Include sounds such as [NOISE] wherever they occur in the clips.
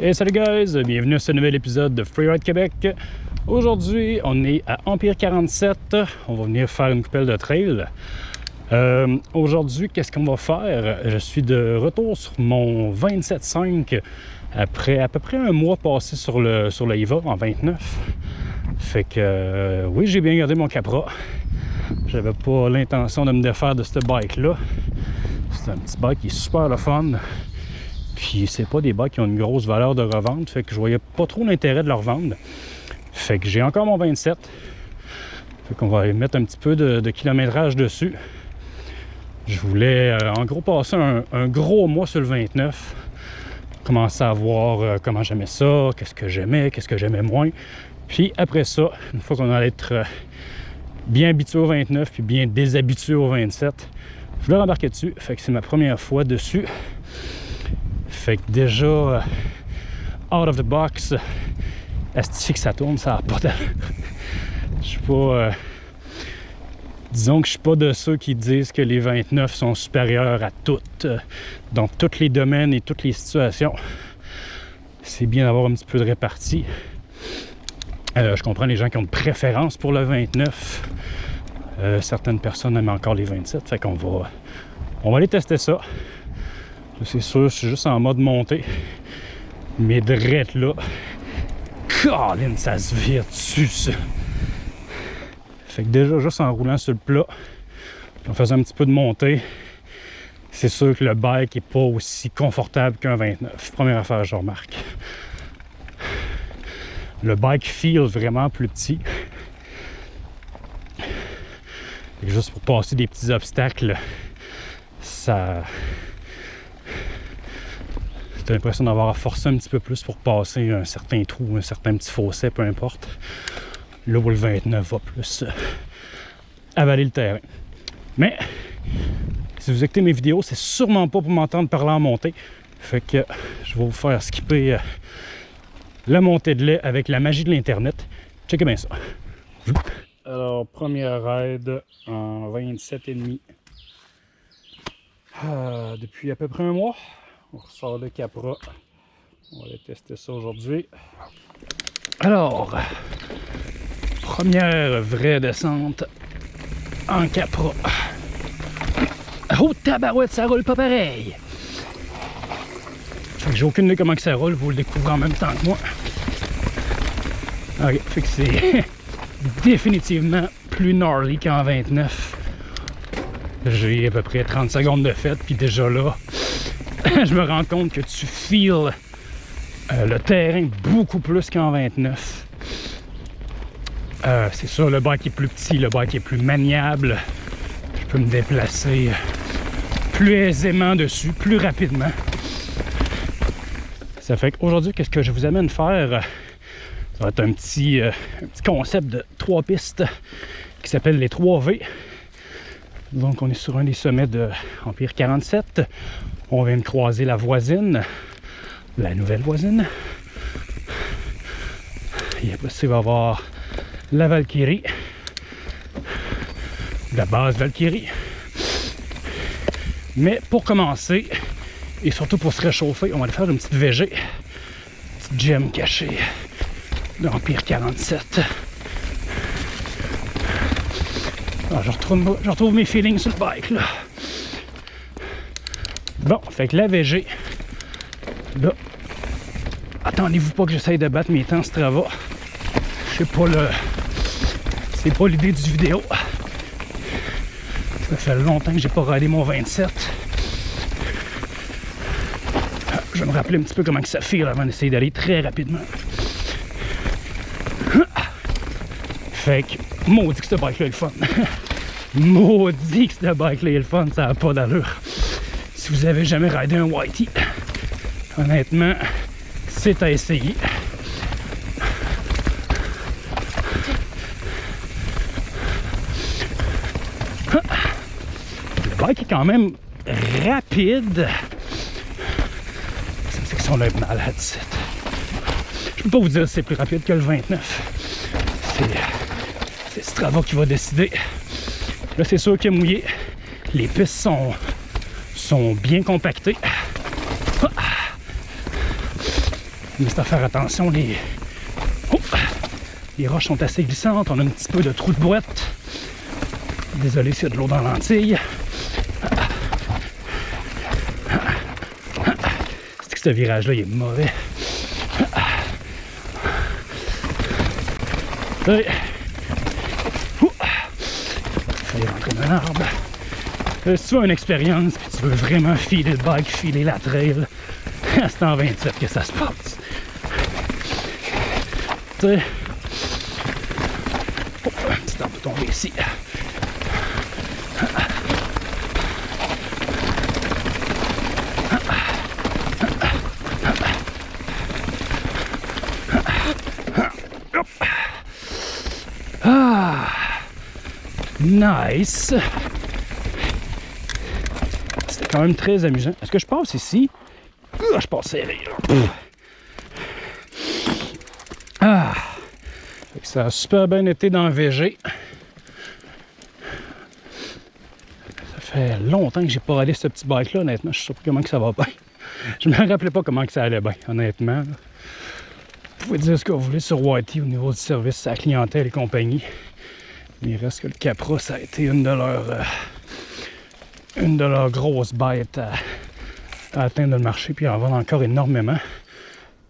Et salut guys, bienvenue à ce nouvel épisode de Freeride Québec. Aujourd'hui, on est à Empire 47. On va venir faire une coupelle de trail. Euh, Aujourd'hui, qu'est-ce qu'on va faire? Je suis de retour sur mon 27.5 après à peu près un mois passé sur le, sur IVA en 29. Fait que euh, oui, j'ai bien gardé mon Capra. J'avais pas l'intention de me défaire de ce bike-là. C'est un petit bike qui est super le fun. Puis c'est pas des bikes qui ont une grosse valeur de revente. Fait que je voyais pas trop l'intérêt de leur vendre. Fait que j'ai encore mon 27. Fait qu'on va mettre un petit peu de, kilométrage dessus. Je voulais euh, en gros passer un, un, gros mois sur le 29. Commencer à voir euh, comment j'aimais ça, qu'est-ce que j'aimais, qu'est-ce que j'aimais moins. Puis après ça, une fois qu'on allait être euh, bien habitué au 29 puis bien déshabitué au 27, je voulais rembarquer dessus. Fait que c'est ma première fois dessus. Fait que déjà, euh, out of the box, est que ça tourne, ça pas de... [LAUGHS] Je suis pas... Euh, disons que je suis pas de ceux qui disent que les 29 sont supérieurs à toutes, dans tous les domaines et toutes les situations. C'est bien d'avoir un petit peu de répartie. Euh, je comprends les gens qui ont une préférence pour le 29. Euh, certaines personnes aiment encore les 27. Fait qu'on va, on va aller tester ça. C'est sûr, je suis juste en mode montée. Mais drette là, Colin, ça se vire dessus, ça. Fait que déjà, juste en roulant sur le plat, en faisant un petit peu de montée, c'est sûr que le bike n'est pas aussi confortable qu'un 29. Première affaire, je remarque le bike feel vraiment plus petit. Et juste pour passer des petits obstacles, ça. J'ai l'impression d'avoir à forcer un petit peu plus pour passer un certain trou, un certain petit fossé, peu importe. Là où le 29 va plus euh, avaler le terrain. Mais si vous écoutez mes vidéos, c'est sûrement pas pour m'entendre parler en montée. Fait que je vais vous faire skipper euh, la montée de lait avec la magie de l'Internet. Checkez bien ça. Alors, première ride en 27,5. Ah, depuis à peu près un mois. On ressort le Capra. On va tester ça aujourd'hui. Alors, première vraie descente en Capra. Oh tabarouette, ça roule pas pareil! j'ai aucune idée comment que ça roule, vous le découvrez en même temps que moi. Ok, fait que c'est [LAUGHS] définitivement plus gnarly qu'en 29. J'ai à peu près 30 secondes de fête, puis déjà là, [LAUGHS] je me rends compte que tu feels euh, le terrain beaucoup plus qu'en 29. Euh, c'est sûr, le bike est plus petit, le bike est plus maniable. Je peux me déplacer plus aisément dessus, plus rapidement. Ça fait qu'aujourd'hui, qu'est-ce que je vous amène faire? Ça va être un petit, euh, un petit concept de trois pistes qui s'appelle les 3V. Donc on est sur un des sommets de Empire 47. On vient de croiser la voisine, la nouvelle voisine. Il va y avoir la Valkyrie, la base Valkyrie. Mais pour commencer, et surtout pour se réchauffer, on va aller faire une petite VG. Une petite gemme cachée d'Empire 47. Alors, je, retrouve, je retrouve mes feelings sur le bike là. Bon, fait que la VG, là, attendez-vous pas que j'essaye de battre mes temps ce travail. Je sais pas le. C'est pas l'idée du vidéo. Ça fait longtemps que j'ai pas regardé mon 27. Je vais me rappeler un petit peu comment que ça file avant d'essayer d'aller très rapidement. Fait que, maudit que ce bike-là est le fun. [LAUGHS] maudit que ce bike-là est le fun, ça n'a pas d'allure. Si vous avez jamais ridé un Whitey, honnêtement, c'est à essayer. Le bike est quand même rapide on a un malade Je peux pas vous dire si c'est plus rapide que le 29. C'est Strava qui va décider. Là, c'est sûr qu'il est mouillé. Les pistes sont, sont bien compactées. Mais c'est à faire attention, les... Oh! les roches sont assez glissantes, on a un petit peu de trou de boîte. Désolé s'il y a de l'eau dans l'entille. C'est que ce virage-là, il est mauvais. Allez. Fallait rentrer dans un arbre. Euh, si tu veux une expérience, puis tu veux vraiment filer le bike, filer la trail, [LAUGHS] c'est en 27 que ça se passe. Tu sais, oh, un petit arbre tomber ici. Ah, nice. C'était quand même très amusant. Est-ce que je passe ici? Ah, je passe serré. Ah. Ça a super bien été dans le VG. Ça fait longtemps que j'ai pas allé ce petit bike là, honnêtement. Je sais pas comment que ça va bien. Je me rappelais pas comment que ça allait bien, honnêtement. Vous pouvez dire ce que vous voulez sur Whitey au niveau du service à la clientèle et compagnie. Mais il reste que le Capra, ça a été une de leurs euh, une de leurs grosses bêtes à, atteindre le marché, puis en vendre encore énormément.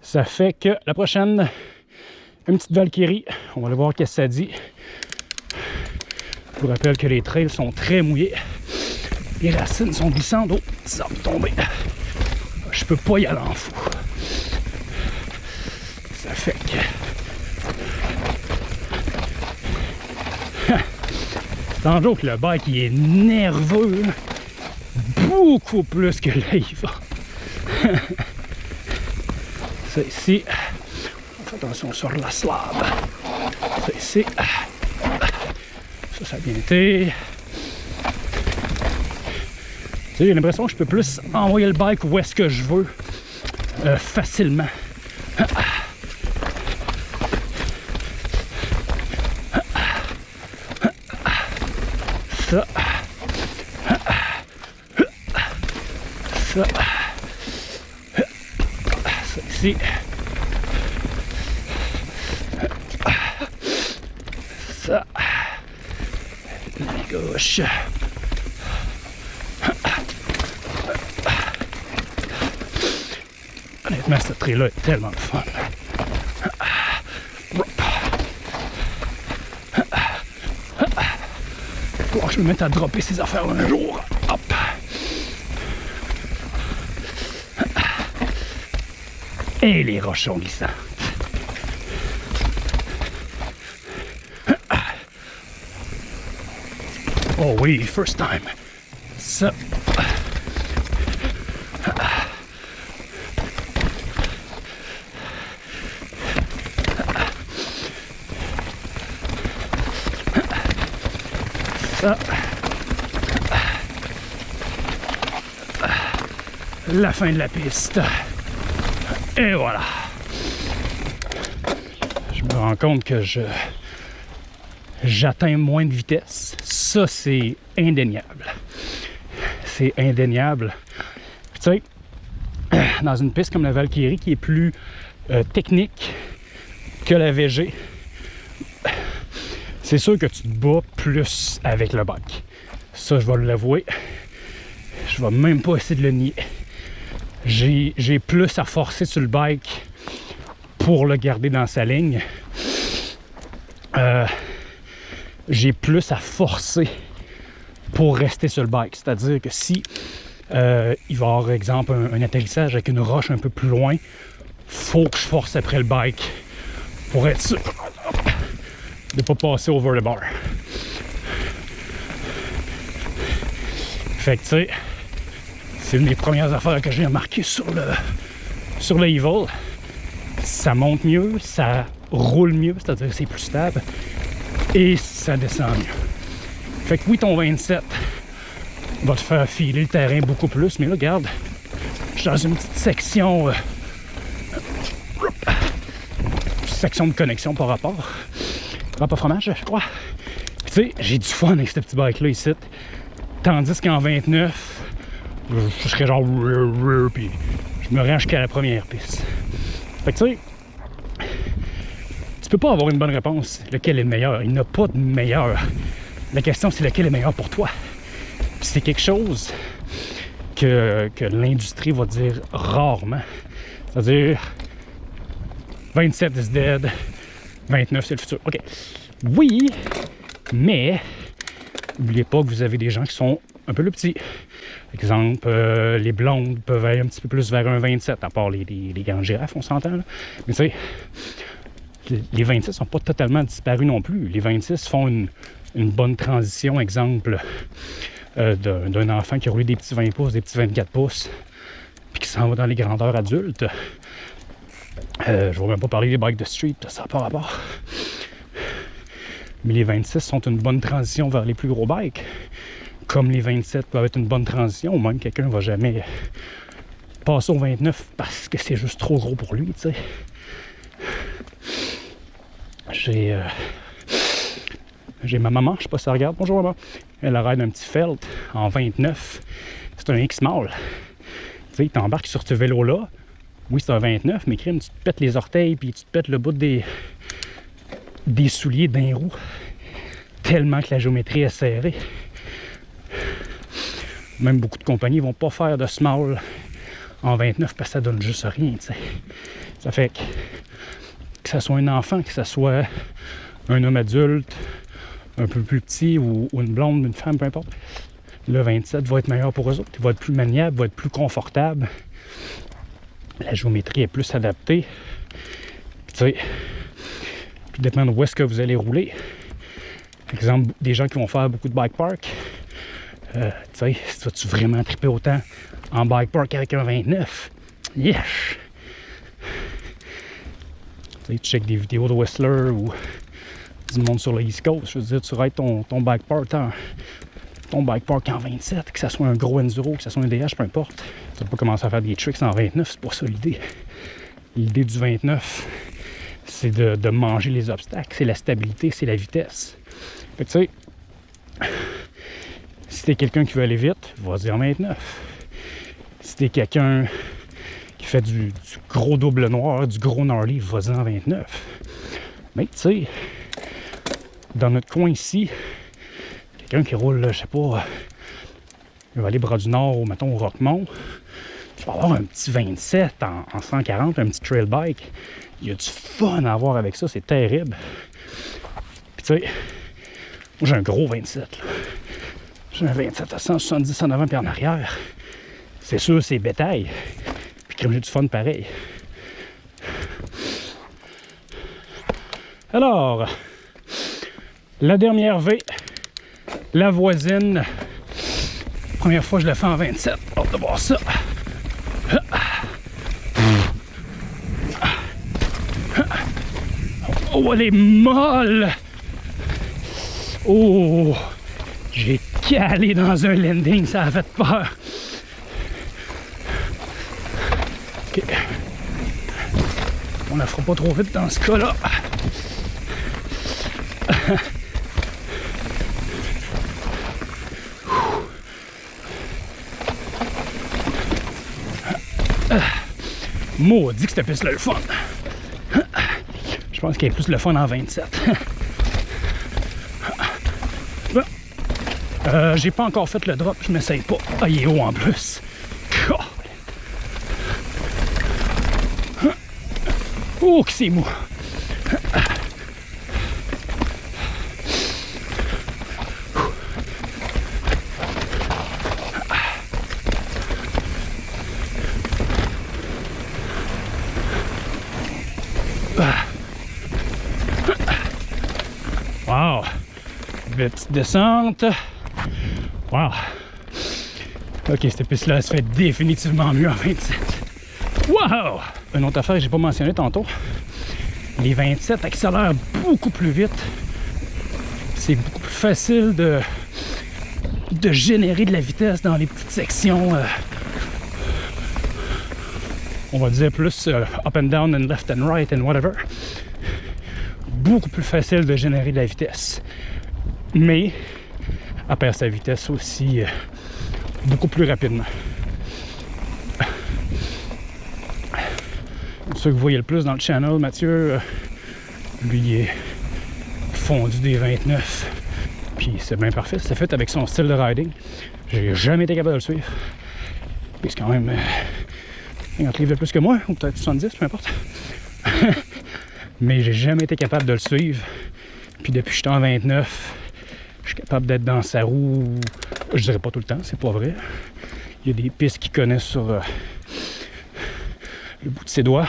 Ça fait que la prochaine, une petite Valkyrie. On va aller voir qu'est-ce que ça dit. Je vous rappelle que les trails sont très mouillés. Les racines sont glissantes. Oh, ça va tomber. Je peux pas y aller en fou. Ça fait que... Jour que le bike il est nerveux. Beaucoup plus que va. Ça ici. On fait attention sur la slab. Ça ici. Ça, ça a bien été. J'ai l'impression que je peux plus envoyer le bike où est-ce que je veux euh, facilement. Ça. Ça. Ici. Ça. La gauche. Honnêtement, cette trait-là est tellement le fun. Je me mette à dropper ces affaires un jour. Et les roches sont. Oh oui, first time. Ça. La fin de la piste. Et voilà. Je me rends compte que je j'atteins moins de vitesse. Ça, c'est indéniable. C'est indéniable. Tu sais, [CLEARS THROAT] dans une piste comme la Valkyrie qui est plus euh, technique que la VG, c'est sûr que tu te bats plus avec le bike. Ça, je vais l'avouer. Je vais même pas essayer de le nier. J'ai plus à forcer sur le bike pour le garder dans sa ligne. Euh, j'ai plus à forcer pour rester sur le bike. C'est-à-dire que si euh, il va y avoir, exemple, un, un atterrissage avec une roche un peu plus loin, faut que je force après le bike pour être sûr de ne pas passer over the bar. Fait que tu sais, c'est une des premières affaires que j'ai remarqué sur le sur le Evil. Ça monte mieux, ça roule mieux, c'est-à-dire c'est plus stable et ça descend mieux. Fait que oui, ton 27 va te faire filer le terrain beaucoup plus, mais là, regarde, je suis dans une petite section, euh, section de connexion par rapport. Pas fromage, je crois. Tu sais, j'ai du fun avec ce petit bike-là ici. Tandis qu'en 29, je serais genre. Puis je me rends jusqu'à la première piste. Fait que tu sais, tu peux pas avoir une bonne réponse, lequel est le meilleur. Il n'y a pas de meilleur. La question, c'est lequel est meilleur pour toi. c'est quelque chose que, que l'industrie va dire rarement. C'est-à-dire 27 is dead, 29 c'est le futur. OK. Oui, mais n'oubliez pas que vous avez des gens qui sont un peu plus petits. Exemple, euh, les blondes peuvent aller un petit peu plus vers un 27, à part les, grandes girafes, on s'entend. Mais tu sais, les 26 sont pas totalement disparus non plus. Les 26 font une, bonne transition, exemple, euh, d'un enfant qui a roulé des petits 20 pouces, des petits 24 pouces, puis qui s'en va dans les grandeurs adultes. Euh, je ne vais même pas parler des bikes de street, ça n'a pas rapport. Mais les 26 sont une bonne transition vers les plus gros bikes. Comme les 27 peuvent être une bonne transition, même quelqu'un ne va jamais passer au 29 parce que c'est juste trop gros pour lui, tu sais. J'ai euh, j'ai ma maman, je sais pas si elle regarde. Bonjour maman. Elle ride un petit Felt en 29. C'est un X-Mall. Tu sais, t'embarques sur ce vélo-là. Oui, c'est un 29, mais crime, tu te pètes les orteils puis tu te pètes le bout des, des souliers d'un roue. Tellement que la géométrie est serrée. Même beaucoup de compagnies vont pas faire de small en 29 parce que ça donne juste rien. Ça fait que, que ce soit un enfant, que ce soit un homme adulte, un peu plus petit ou, une blonde, une femme, peu importe, le 27 va être meilleur pour eux autres. Il va être plus maniable, va être plus confortable. La géométrie est plus adaptée. puis dépend de où est-ce que vous allez rouler. Par exemple, des gens qui vont faire beaucoup de bike park, euh, tu sais, vas-tu vraiment triper autant en bike park avec un 29? Yes! Tu sais, tu check des vidéos de Whistler ou du monde sur le East Coast. Je veux dire, tu rides ton, ton bike park en, ton bike park en 27, que ce soit un gros Enduro, que ce soit un DH, peu importe. Tu vas pas commencer à faire des tricks en 29, c'est pas ça l'idée. L'idée du 29, c'est de, manger les obstacles, c'est la stabilité, c'est la vitesse. Tu sais, si t'es quelqu'un qui veut aller vite, vas-y en 29. Si t'es quelqu'un qui fait du, gros double noir, du gros gnarly, vas-y en 29. Mais tu sais, dans notre coin ici, quelqu'un qui roule, je sais pas, il va aller bras du Nord ou mettons au Rockmont, tu vas avoir un petit 27 en, en 140, un petit trail bike. Il y a du fun à avoir avec ça, c'est terrible. Puis tu sais, moi j'ai un gros 27. J'ai un 27 à 170 en avant puis en arrière. C'est sûr, c'est bétail. Puis comme j'ai du fun pareil. Alors, la dernière V, la voisine. Première fois je la fais en 27. Hâte de voir ça. Oh, elle est molle! Oh! J'ai calé dans un landing, ça a fait peur. Ok. On la fera pas trop vite dans ce cas-là. Maudit que cette piste-là le fun. Je pense qu'il y a plus le fun en 27. Euh, j'ai pas encore fait le drop, je m'essaye pas. Ah, il est haut en plus. Oh, que c'est mou. Wow! Petite descente. Wow! Ok, cette piste-là, se fait définitivement mieux en 27. Wow! Une autre affaire que j'ai pas mentionné tantôt. Les 27 accélèrent beaucoup plus vite. C'est beaucoup plus facile de, de générer de la vitesse dans les petites sections. Euh, on va dire plus euh, up and down and left and right and whatever. Beaucoup plus facile de générer de la vitesse. Mais à perdre sa vitesse aussi euh, beaucoup plus rapidement. ceux que vous voyez le plus dans le channel, Mathieu, euh, lui, il est fondu des 29. Puis c'est bien parfait, c'est fait avec son style de riding. J'ai jamais été capable de le suivre. Puis c'est quand même euh, 50 livres de plus que moi, ou peut-être 70, peu importe. [LAUGHS] Mais j'ai jamais été capable de le suivre. Puis depuis que je suis en 29, je suis capable d'être dans sa roue. Je dirais pas tout le temps, c'est pas vrai. Il y a des pistes qui connaissent sur euh, le bout de ses doigts.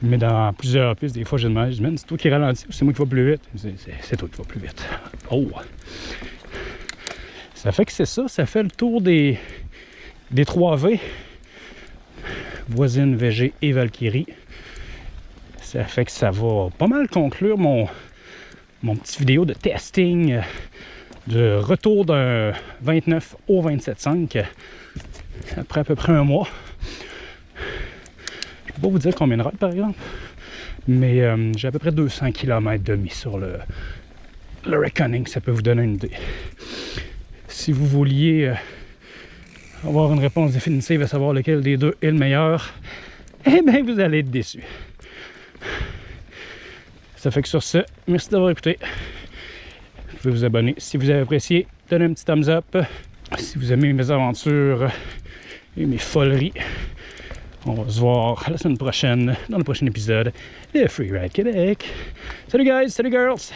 Mais dans plusieurs pistes, des fois, j'ai demandé, je dis, c'est toi qui ralentis ou c'est moi qui va plus vite? C'est toi qui va plus vite. Oh! Ça fait que c'est ça, ça fait le tour des, des 3V. Voisine, VG et Valkyrie. Ça fait que ça va pas mal conclure mon, mon petit vidéo de testing euh, de retour d'un 29 au 27.5 après à peu près un mois. Je peux pas vous dire combien de rides par exemple, mais euh, j'ai à peu près 200 km demi sur le, le Reckoning, ça peut vous donner une idée. Si vous vouliez euh, avoir une réponse définitive à savoir lequel des deux est le meilleur, [LAUGHS] eh bien vous allez être déçu. Ça fait que sur ce, merci d'avoir écouté. Vous pouvez vous abonner si vous avez apprécié. Donnez un petit thumbs up. Si vous aimez mes aventures et mes foleries. On va se voir la semaine prochaine dans le prochain épisode de Free Ride Québec. Salut guys, salut girls!